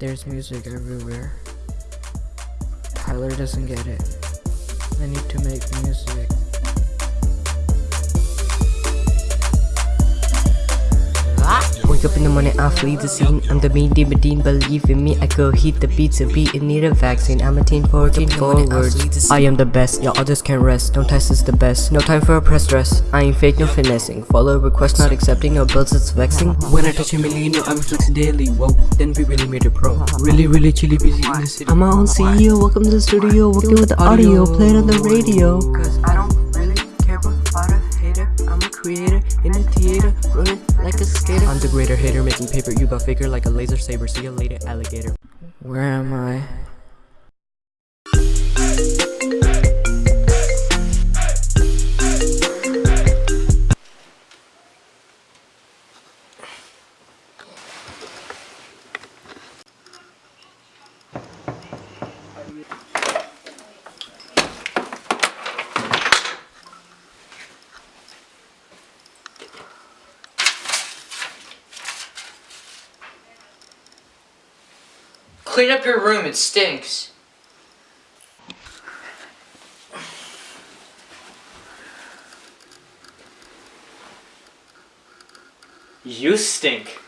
There's music everywhere. Tyler doesn't get it. I need to make music. Wake up in the morning, I flee the scene. I'm the mean Dean, believe in me. I go heat the beats, a beat in need a vaccine. I'm a teen forward, forward. I am the best, y'all others can't rest. Don't test is the best. No time for a press dress. I ain't fake, no finessing. Follow request, not accepting. No bills, it's vexing. When I touch a million, yo, I'm flexing daily. Whoa, then we really made it pro. Really, really chilly, busy in the city. I'm my own CEO. Welcome to the studio. Working with the audio, playing on the radio. Skater. I'm the greater hater, making paper. You got faker like a laser saber. See you later, alligator. Where am I? Clean up your room, it stinks. You stink.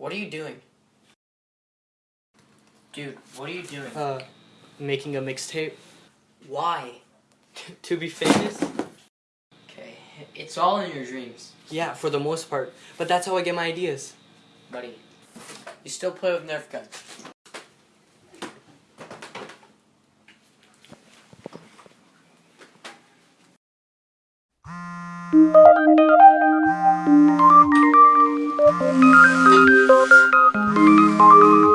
What are you doing? Dude, what are you doing? Uh, making a mixtape Why? to be famous. Okay, it's all in your dreams, Yeah, for the most part. But that's how I get my ideas. buddy. You still play with Nerf guns. What Thank you.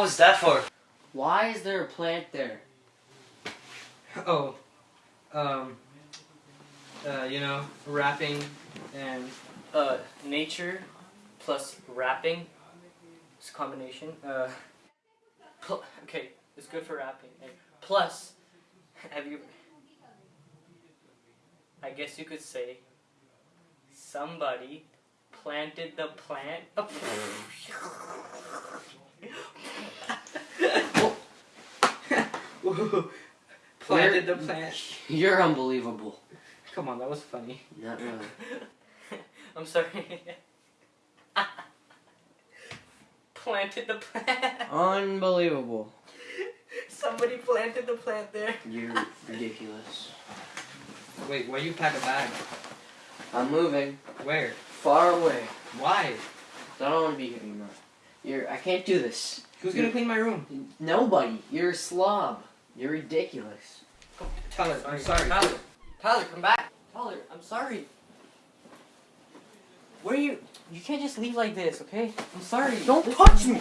What was that for? why is there a plant there? Oh, um, uh, you know, rapping and uh, nature plus rapping. It's a combination. Uh, okay, it's good for rapping. And plus, have you? I guess you could say somebody planted the plant. Planted the plant. You're unbelievable. Come on, that was funny. Not really. I'm sorry. planted the plant. Unbelievable. Somebody planted the plant there. You're ridiculous. Wait, why you pack a bag? I'm moving Where? far away. Why? I don't want to be here anymore. You're. I can't do this. Who's gonna clean my room? Nobody. You're a slob. You're ridiculous. Tyler, I'm sorry. Tyler, Tyler, come back. Tyler, I'm sorry. Where are you? You can't just leave like this, okay? I'm sorry. Don't Listen. touch me.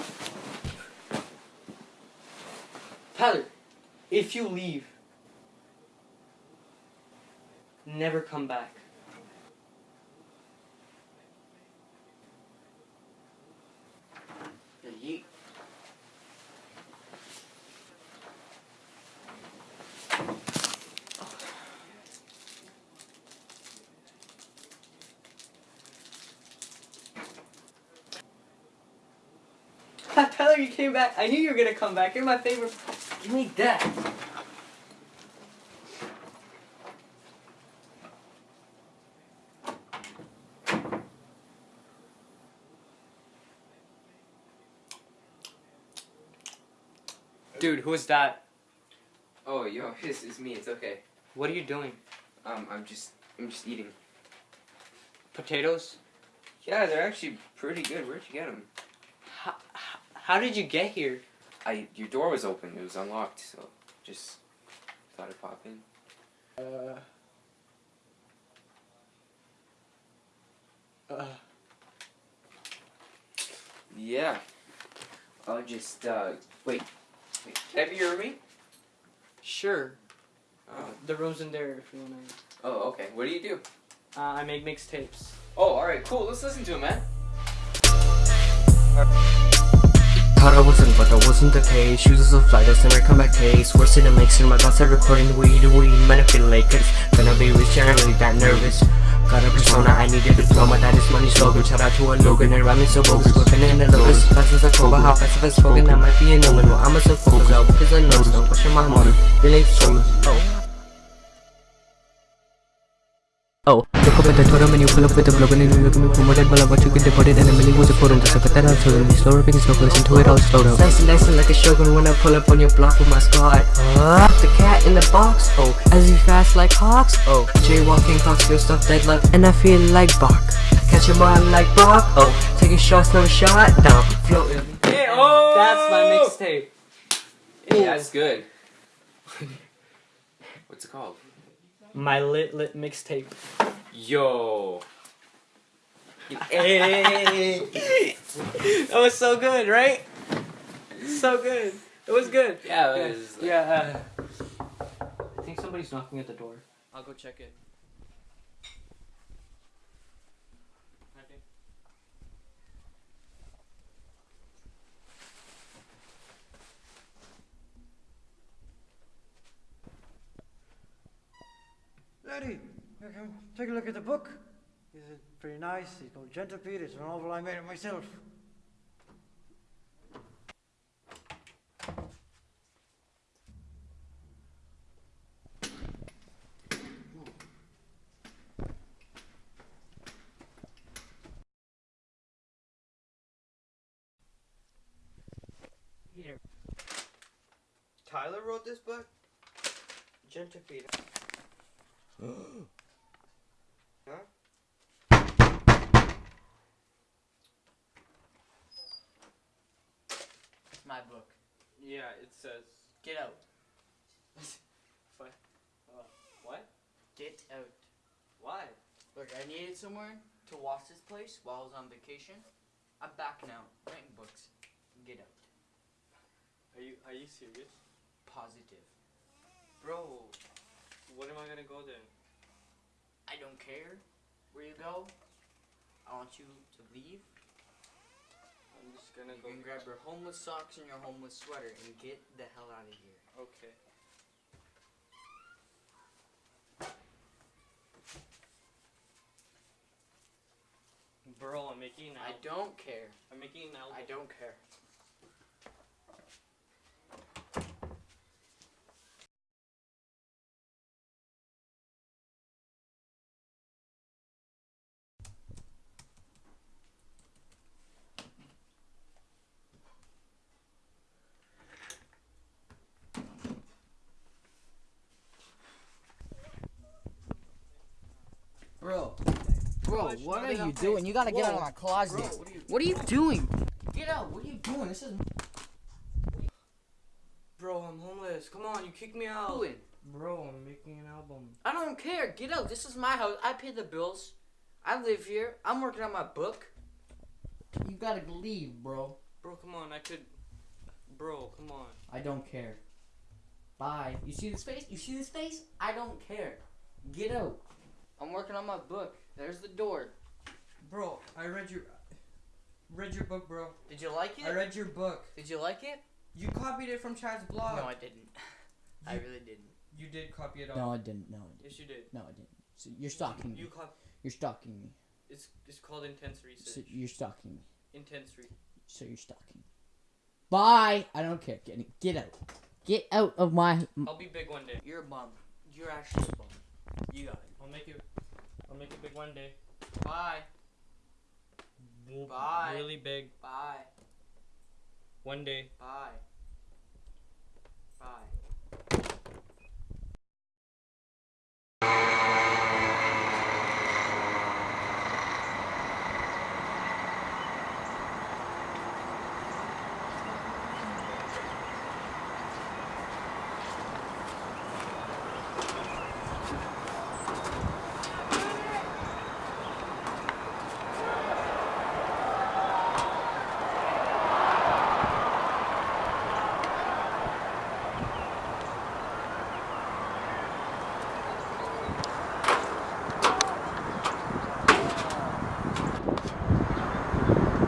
Tyler, if you leave, never come back. You. Tyler, you came back. I knew you were gonna come back. You're my favorite. Give me that. Dude, who's that? Oh, yo, it's, is me. It's okay. What are you doing? Um, I'm just, I'm just eating. Potatoes? Yeah, they're actually pretty good. Where'd you get them? How, how did you get here? I, your door was open. It was unlocked, so just thought I'd pop in. Uh. Uh. Yeah. I'll just, uh, wait. wait. Can I be your roommate? Sure. Oh. The room's in there if you wanna. Oh, okay. What do you do? Uh, I make mixtapes. Oh, alright, cool. Let's listen to it, man. Thought I wasn't, but that wasn't the case. Shoes is a flight, I send my comeback case. Worse than a mixer, my thoughts are recording the weed, the weed. Man, I feel like it's gonna be rich, and I'm really that nervous. Got a persona, I need a diploma, that is money slogan. Shout out to a Logan, and rhyming so bogus, whipping in the locus. Fast as a cobra, how fast if I spoken, I might be a no Well, I'm a so focused out, because I know, so question my mother. Really, so, oh. Oh, look up at the Twitter menu, pull up with the blog and you look at me promoted Well, I want you get deported and Emily was a photo Just look at that out, so really slow rapping is no listen to it all slow down Nice and nice and like a shogun when I pull up on your block with my squad uh, The cat in the box, oh, as he fast like hawks, oh Jaywalking clocks feel stuff dead left and I feel like bark Catch him on like bark, oh Taking shots, no shot, down, floating Hey, oh! That's my mixtape. Yeah, that's good. What's it called? My lit lit mixtape. Yo. Hey! that was so good, right? So good. It was good. Yeah, Yeah, it was like- yeah uh, I think somebody's knocking at the door. I'll go check it. Lady, here, come take a look at the book. It's pretty nice. It's called Centipede. It's a novel I made it myself. Here. Tyler wrote this book? It's my book. Yeah, it says. Get out. What? Uh, what? Get out. Why? Look, I needed someone to watch this place while I was on vacation. I'm back now, writing books. Get out. Are you Are you serious, Positive. bro? When am I gonna go there? I don't care where you go. I want you to leave. I'm just gonna You go. can grab your homeless socks and your homeless sweater and get the hell out of here. Okay. Bro, I'm making I don't care. I'm making out. I don't care. What are you doing? You gotta get out of my closet. What are you doing? Get out. What are you doing? This is Bro, I'm homeless. Come on, you kick me out. doing. Bro, I'm making an album. I don't care. Get out. This is my house. I pay the bills. I live here. I'm working on my book. You gotta leave, bro. Bro, come on, I could. Bro, come on. I don't care. Bye. You see this face? You see this face? I don't care. Get out. I'm working on my book. There's the door. Bro, I read your. Read your book, bro. Did you like it? I read your book. Did you like it? You copied it from Chad's blog. No, I didn't. I really didn't. You did copy it off. No, I didn't. No, I didn't. Yes, you did. No, I didn't. So you're stalking You me. cop. You're stalking me. It's it's called intense So research. you're stalking me. Intense re. So you're stalking me. Bye. I don't care. Get get out. Get out of my. I'll be big one day. You're a bum. You're actually a bum. You got it. I'll make it. I'll make it big one day. Bye. Bye. Really big. Bye. One day. Bye. Bye.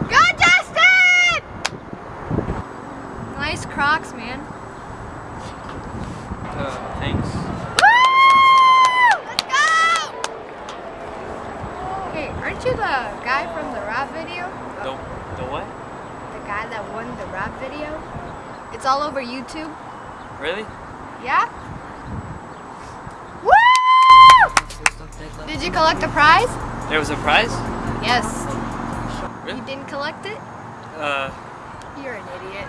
Go, Justin! Nice Crocs, man. Uh, thanks. Woo! Let's go! Hey, aren't you the guy from the rap video? The the what? The guy that won the rap video? It's all over YouTube. Really? Yeah? Woo! Did you collect the prize? There was a prize? Yes. Really? You didn't collect it? Uh, You're an idiot.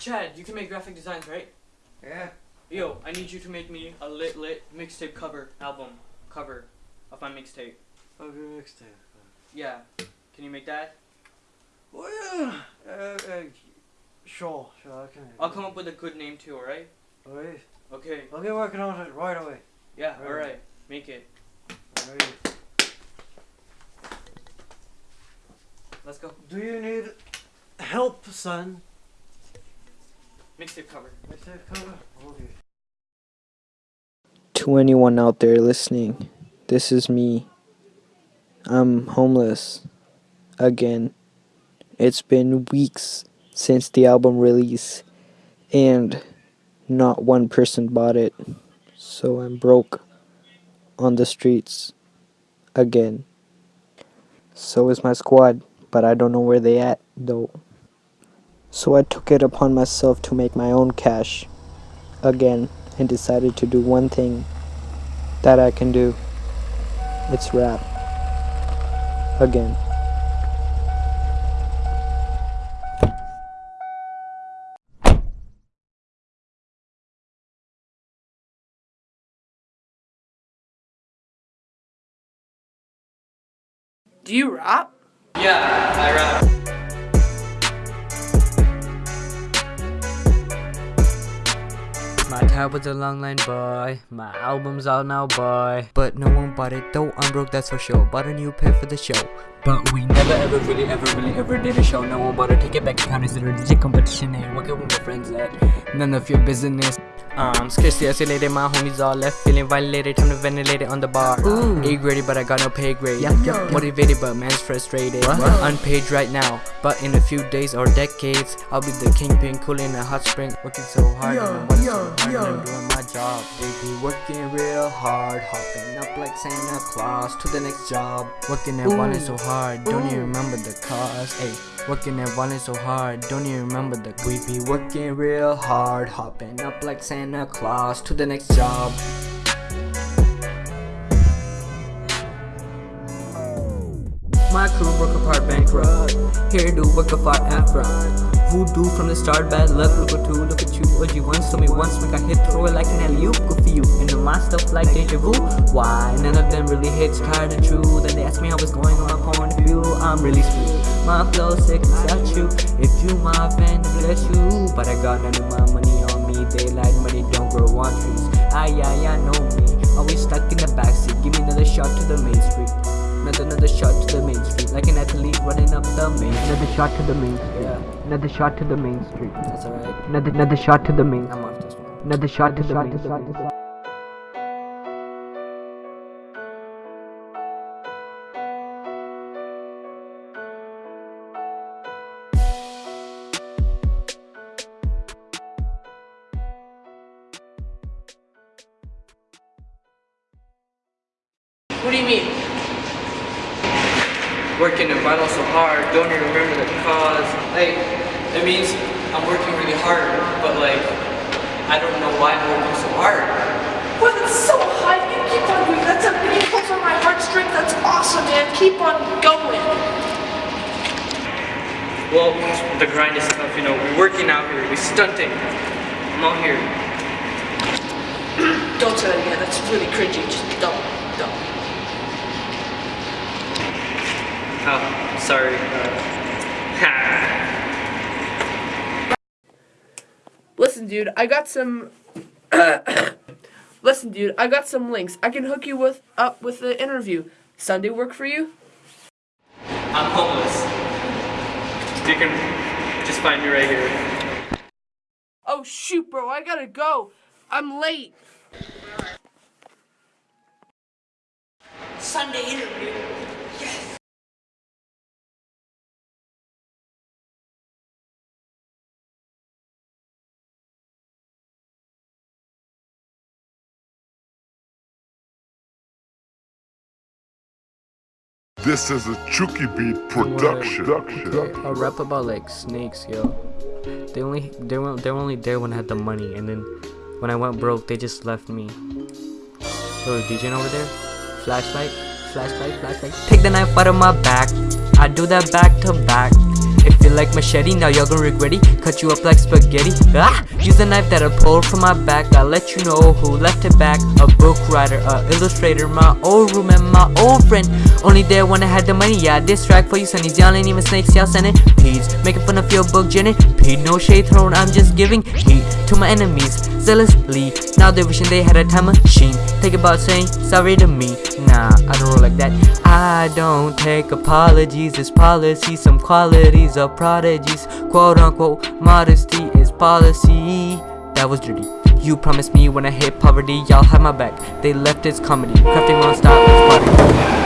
Chad, you can make graphic designs, right? Yeah. Yo, I need you to make me a lit lit mixtape cover album cover of my mixtape. Of your mixtape. Yeah. Can you make that? Well, yeah. Uh, uh, sure, sure, I can. I'll come up with a good name too, alright? Alright. Okay. I'll get working on it right away. Yeah, Right. alright. Make it. Alright. Let's go. Do you need help, son? Mixtape cover. Mixtape cover? Okay. To anyone out there listening, this is me. I'm homeless. Again. It's been weeks since the album release, and not one person bought it. So I'm broke on the streets again. So is my squad, but I don't know where they at though. So I took it upon myself to make my own cash again and decided to do one thing that I can do. It's rap. Again. Do you rap? Yeah, I rap. My tab was a long line, boy. My album's out now, boy. But no one bought it, though I'm broke, that's for sure. Bought a new pair for the show. But we never ever really ever really ever did a show. No one bought it, take it back. Count is a DJ competition, ain't working with my friends at. None of your business. Um, scarcely isolated, my homies all left feeling violated. Time to ventilate it on the bar. A graded, but I got no pay grade. Motivated, but man's frustrated. Unpaid right now, but in a few days or decades, I'll be the kingpin, cooling a hot spring. Working so hard, and I'm working so hard, and I'm doing my job. Baby, working real hard, hopping up like Santa Claus to the next job. Working and wanting so hard, don't even remember the cost. Hey, Working and running so hard, don't even remember the We be working real hard, hopping up like Santa Claus to the next job. My crew work apart bankrupt. Here do work apart and front. Voodoo from the start, bad luck. Look at two, look at you. OG once told me once, make I hit throw it like an alley oop. Good for you. And my stuff like deja vu. Why? None of them really hits tired and true. Then they ask me how it's going on my point of view. I'm really screwed. My flow sick, got you. If you my fan, bless you. But I got none of my money on me. Daylight money don't grow on trees. Aye, aye, I know me. Always stuck in the backseat. Give me another shot to the main street. Another, another shot to the main street. Like an athlete running up the main street. Another shot to the main street. Yeah, Another shot to the main street. that's alright. Another another shot to the main. I'm off this one. Another shot to the main street. Hard, but like, I don't know why I'm working so hard. Well, it's so high. You keep on doing. That's a pulls on my heartstrings. That's awesome, man. Keep on going. Well, the grind is tough, you know. We're working out here, we're stunting. I'm out here. Don't say that again. That's really cringy. Just don't, don't. Oh, sorry. Uh, Listen, dude. I got some. Listen, dude. I got some links. I can hook you with up with the interview. Sunday work for you? I'm homeless. You can just find me right here. Oh shoot, bro. I gotta go. I'm late. Sunday interview. This is a Chucky Beat production. A rap about like snakes, yo. They only they were they were only there when I had the money, and then when I went broke, they just left me. Yo, DJ over there, flashlight, flashlight, flashlight. Take the knife out of my back. I do that back to back. It you like machete, now y'all gon' regret it. Cut you up like spaghetti. Ah! Use a knife that I pulled from my back. I'll let you know who left it back. A book writer, a illustrator, my old room and my old friend. Only there when I had the money. Yeah, this track for you sonnies. Y'all ain't even snakes, y'all sending peas. Making fun of your book, Jenny. Pete, no shade thrown. I'm just giving heat to my enemies. Zealously. Now they're wishing they had a time machine. Think about saying sorry to me. Nah, I don't roll like that. I don't take apologies. It's policy. Some qualities of prodigies. Quote unquote, modesty is policy. That was dirty. You promised me when I hit poverty, y'all have my back. They left its comedy. Crafting non-stop, let's party.